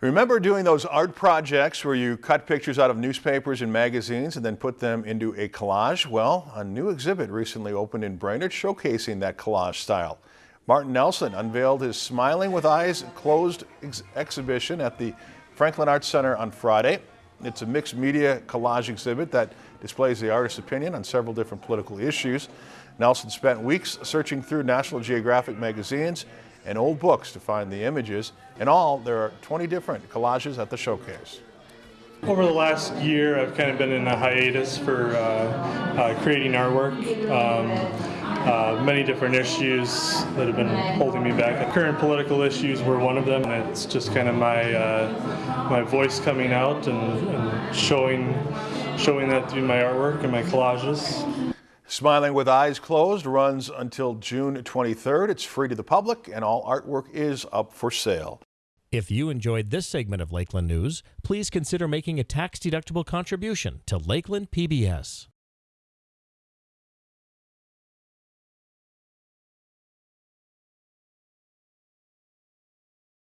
Remember doing those art projects where you cut pictures out of newspapers and magazines and then put them into a collage? Well, a new exhibit recently opened in Brainerd showcasing that collage style. Martin Nelson unveiled his Smiling with Eyes Closed ex exhibition at the Franklin Arts Center on Friday. It's a mixed media collage exhibit that displays the artist's opinion on several different political issues. Nelson spent weeks searching through National Geographic magazines and old books to find the images. In all, there are 20 different collages at the showcase. Over the last year, I've kind of been in a hiatus for uh, uh, creating artwork. Um, uh, many different issues that have been holding me back. Current political issues were one of them. And it's just kind of my uh, my voice coming out and, and showing showing that through my artwork and my collages. Smiling with Eyes Closed runs until June 23rd. It's free to the public and all artwork is up for sale. If you enjoyed this segment of Lakeland News, please consider making a tax-deductible contribution to Lakeland PBS.